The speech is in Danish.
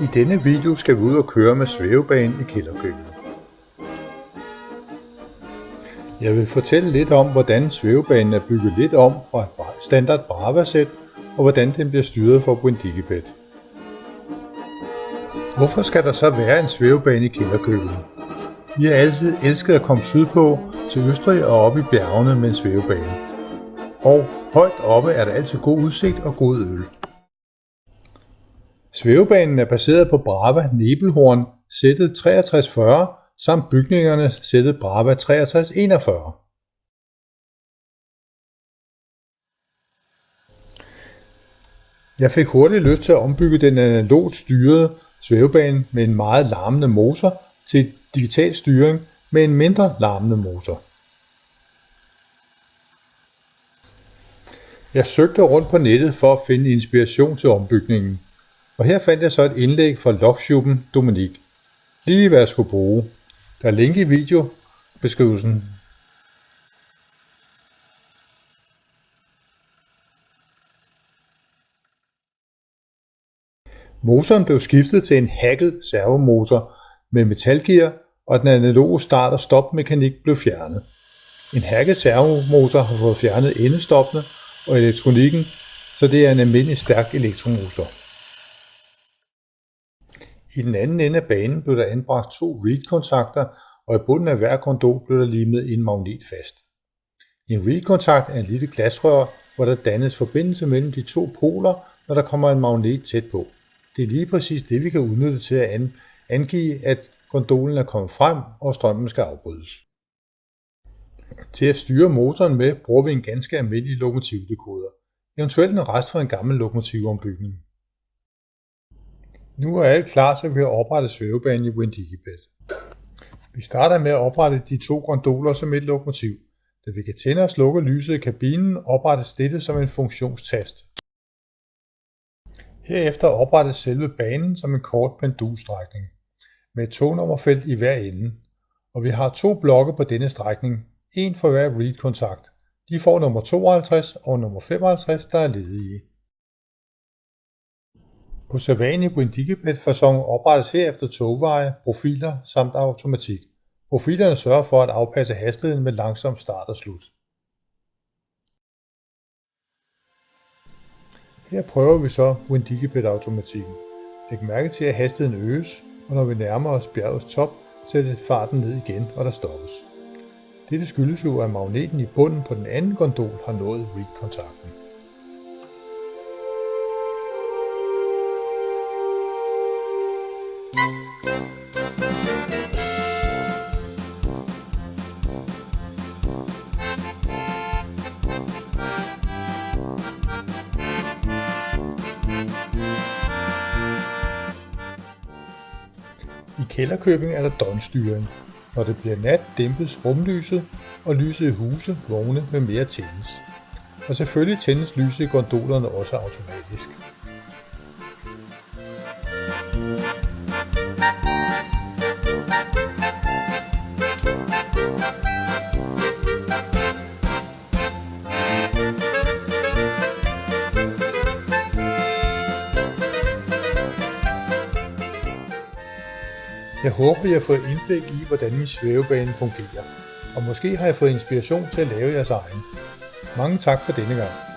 I denne video skal vi ud og køre med svævebanen i kælderkøkkenet. Jeg vil fortælle lidt om, hvordan svævebanen er bygget lidt om fra et standard Brava-sæt, og hvordan den bliver styret for Brindigibet. Hvorfor skal der så være en svævebane i kælderkøkkenet? Vi har altid elsket at komme sydpå til Østrig og op i bjergene med en svævebane. Og højt oppe er der altid god udsigt og god øl. Svævebanen er baseret på Brava Nebelhorn sættet 6340 samt bygningerne sættet Brava 6341. Jeg fik hurtigt lyst til at ombygge den analogt styrede svævebane med en meget larmende motor til digital styring med en mindre larmende motor. Jeg søgte rundt på nettet for at finde inspiration til ombygningen, og her fandt jeg så et indlæg fra logshuben Dominik. Lige hvad jeg skulle bruge. Der er link i videobeskrivelsen. Motoren blev skiftet til en hacket servomotor med metalgear, og den analoge start- og stopmekanik blev fjernet. En hacket servomotor har fået fjernet endestoppene og elektronikken, så det er en almindelig stærk elektromotor. I den anden ende af banen blev der anbragt to reed-kontakter, og i bunden af hver kondol blev der limet en magnet fast. En reed-kontakt er en lille glasrør, hvor der dannes forbindelse mellem de to poler, når der kommer en magnet tæt på. Det er lige præcis det, vi kan udnytte til at angive, at gondolen er kommet frem, og strømmen skal afbrydes. Til at styre motoren med, bruger vi en ganske almindelig lokomotivdekoder, eventuelt en rest fra en gammel lokomotivombygning. Nu er alt klar, så vi har oprettet svævebanen i Wendigibet. Vi starter med at oprette de to gondoler som et lokomotiv. Da vi kan tænde og slukke lyset i kabinen, oprettes dette som en funktionstast. Herefter oprettes selve banen som en kort pendulstrækning med et tognummerfelt i hver ende, og vi har to blokke på denne strækning, en for hver read-kontakt. De får nummer 52 og nummer 55, der er ledige. På Savani Windigibet fasong oprettes herefter togveje, profiler samt automatik. Profilerne sørger for at afpasse hastigheden med langsom start og slut. Her prøver vi så Windigibet automatikken. Læg mærke til at hastigheden øges, og når vi nærmer os bjergets top, sættes farten ned igen, og der stoppes. Dette skyldes jo, at magneten i bunden på den anden gondol har nået rig-kontakten. Kælderkøbing er der døgnstyring. Når det bliver nat, dæmpes rumlyset, og lyset i huse, vogne med mere tændes. Og selvfølgelig tændes lyset i gondolerne også automatisk. Jeg håber, I har fået indblik i, hvordan min svævebane fungerer, og måske har jeg fået inspiration til at lave jeres egen. Mange tak for denne gang.